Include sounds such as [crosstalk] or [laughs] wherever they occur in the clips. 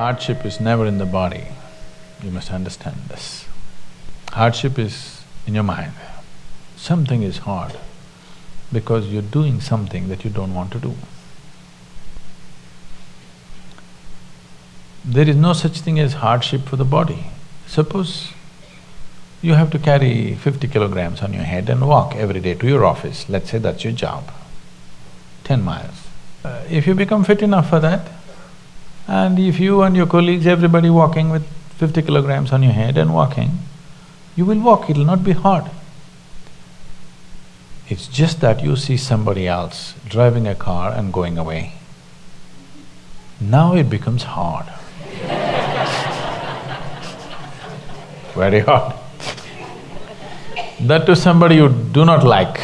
Hardship is never in the body, you must understand this. Hardship is in your mind. Something is hard because you're doing something that you don't want to do. There is no such thing as hardship for the body. Suppose you have to carry fifty kilograms on your head and walk every day to your office, let's say that's your job, ten miles. Uh, if you become fit enough for that, and if you and your colleagues, everybody walking with fifty kilograms on your head and walking, you will walk, it'll not be hard. It's just that you see somebody else driving a car and going away. Now it becomes hard. [laughs] Very hard. That to somebody you do not like.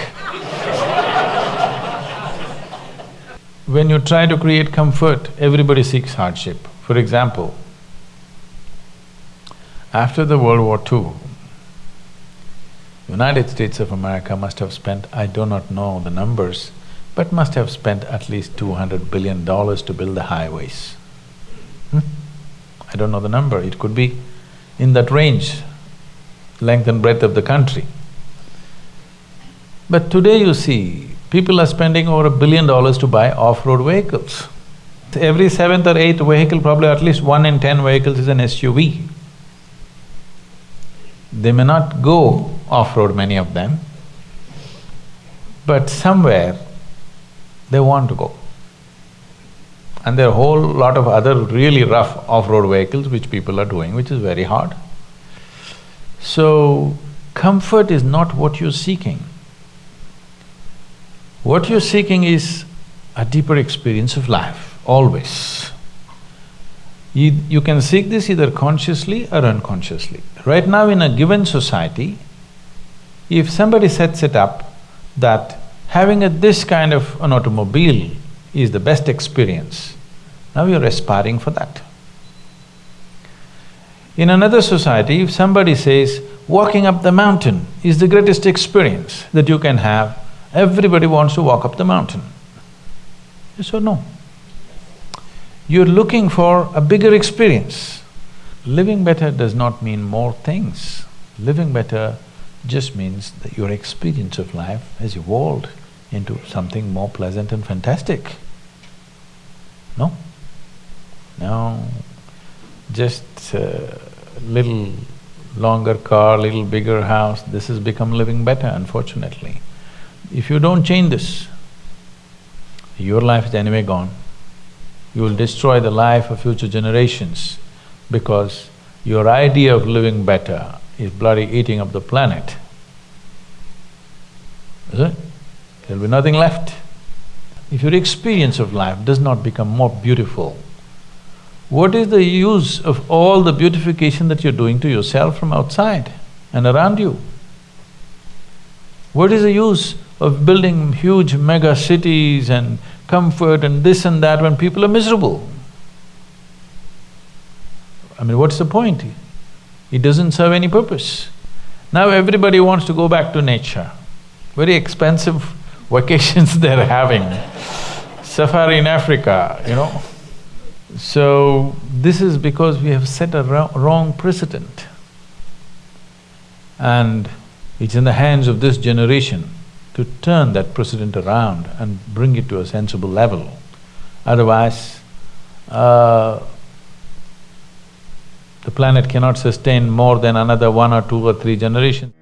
When you try to create comfort, everybody seeks hardship. For example, after the World War II, United States of America must have spent, I do not know the numbers, but must have spent at least two hundred billion dollars to build the highways. Hmm? I don't know the number, it could be in that range, length and breadth of the country. But today you see, people are spending over a billion dollars to buy off-road vehicles. Every seventh or eighth vehicle, probably at least one in ten vehicles is an SUV. They may not go off-road, many of them, but somewhere they want to go. And there are a whole lot of other really rough off-road vehicles which people are doing, which is very hard. So, comfort is not what you're seeking. What you're seeking is a deeper experience of life, always. You, you can seek this either consciously or unconsciously. Right now in a given society, if somebody sets it up that having a this kind of an automobile is the best experience, now you're aspiring for that. In another society, if somebody says, walking up the mountain is the greatest experience that you can have, everybody wants to walk up the mountain. Yes or no? You're looking for a bigger experience. Living better does not mean more things. Living better just means that your experience of life has evolved into something more pleasant and fantastic. No? No, just a little longer car, little bigger house, this has become living better, unfortunately. If you don't change this, your life is anyway gone. You will destroy the life of future generations because your idea of living better is bloody eating up the planet. Is it? There'll be nothing left. If your experience of life does not become more beautiful, what is the use of all the beautification that you're doing to yourself from outside and around you? What is the use of building huge mega cities and comfort and this and that when people are miserable? I mean, what's the point? It doesn't serve any purpose. Now everybody wants to go back to nature. Very expensive [laughs] vacations [laughs] they're having. Safari in Africa, you know. So, this is because we have set a wrong precedent. And it's in the hands of this generation to turn that precedent around and bring it to a sensible level. Otherwise, uh, the planet cannot sustain more than another one or two or three generations.